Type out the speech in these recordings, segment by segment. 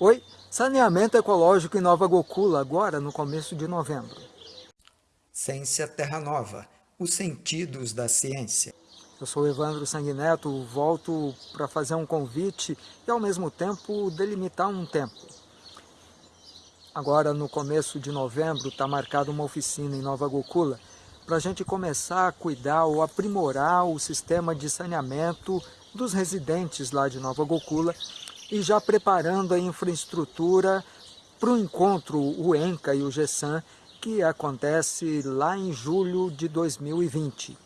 Oi, saneamento ecológico em Nova Gokula, agora no começo de novembro. Ciência Terra Nova, os sentidos da ciência. Eu sou Evandro Sanguineto, volto para fazer um convite e ao mesmo tempo delimitar um tempo. Agora no começo de novembro está marcada uma oficina em Nova Gokula para a gente começar a cuidar ou aprimorar o sistema de saneamento dos residentes lá de Nova Gokula e já preparando a infraestrutura para o encontro, o ENCA e o GESAN, que acontece lá em julho de 2020.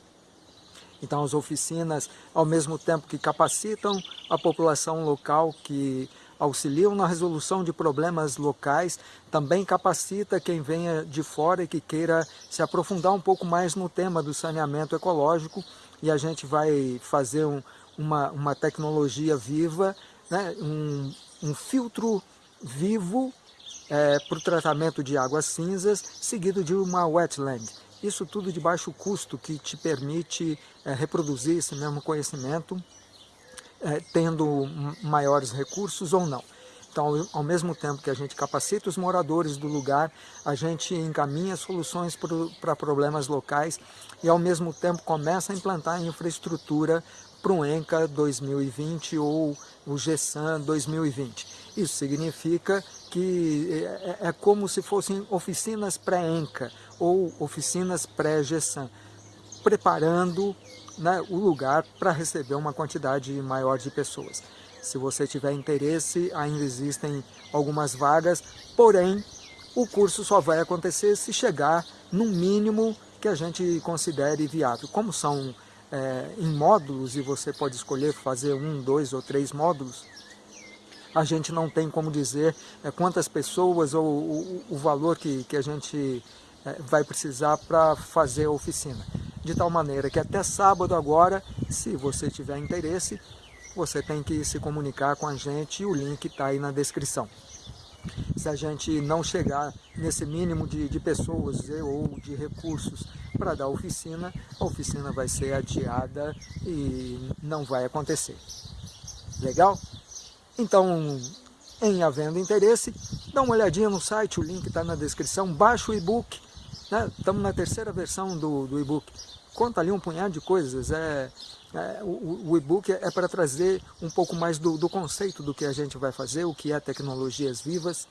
Então as oficinas, ao mesmo tempo que capacitam a população local, que auxiliam na resolução de problemas locais, também capacita quem venha de fora e que queira se aprofundar um pouco mais no tema do saneamento ecológico e a gente vai fazer um, uma, uma tecnologia viva né, um, um filtro vivo é, para o tratamento de águas cinzas, seguido de uma wetland. Isso tudo de baixo custo, que te permite é, reproduzir esse mesmo conhecimento, é, tendo maiores recursos ou não. Então, ao mesmo tempo que a gente capacita os moradores do lugar, a gente encaminha soluções para problemas locais e, ao mesmo tempo, começa a implantar infraestrutura para o ENCA 2020 ou o GESAN 2020. Isso significa que é, é, é como se fossem oficinas pré-ENCA ou oficinas pré-GESAN, preparando né, o lugar para receber uma quantidade maior de pessoas. Se você tiver interesse, ainda existem algumas vagas, porém, o curso só vai acontecer se chegar no mínimo que a gente considere viável. Como são é, em módulos e você pode escolher fazer um, dois ou três módulos, a gente não tem como dizer é, quantas pessoas ou o, o valor que, que a gente é, vai precisar para fazer a oficina. De tal maneira que até sábado agora, se você tiver interesse, você tem que se comunicar com a gente e o link está aí na descrição. Se a gente não chegar nesse mínimo de, de pessoas ou de recursos para dar oficina, a oficina vai ser adiada e não vai acontecer. Legal? Então, em havendo interesse, dá uma olhadinha no site, o link está na descrição, baixa o e-book, né? estamos na terceira versão do, do e-book, conta ali um punhado de coisas, é, é, o, o e-book é para trazer um pouco mais do, do, conceito do que a gente vai fazer, o que é tecnologias vivas,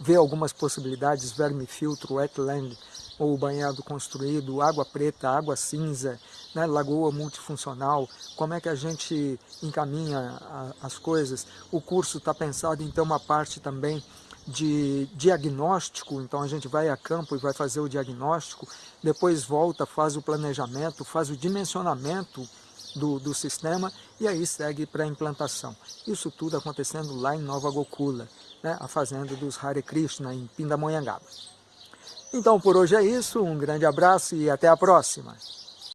ver algumas possibilidades, vermifiltro, wetland, ou banhado construído, água preta, água cinza, né, lagoa multifuncional, como é que a gente encaminha a, as coisas. O curso está pensado em ter uma parte também de diagnóstico, então a gente vai a campo e vai fazer o diagnóstico, depois volta, faz o planejamento, faz o dimensionamento do, do sistema e aí segue para a implantação. Isso tudo acontecendo lá em Nova Gokula, né, a fazenda dos Hare Krishna, em Pindamonhangaba. Então por hoje é isso, um grande abraço e até a próxima!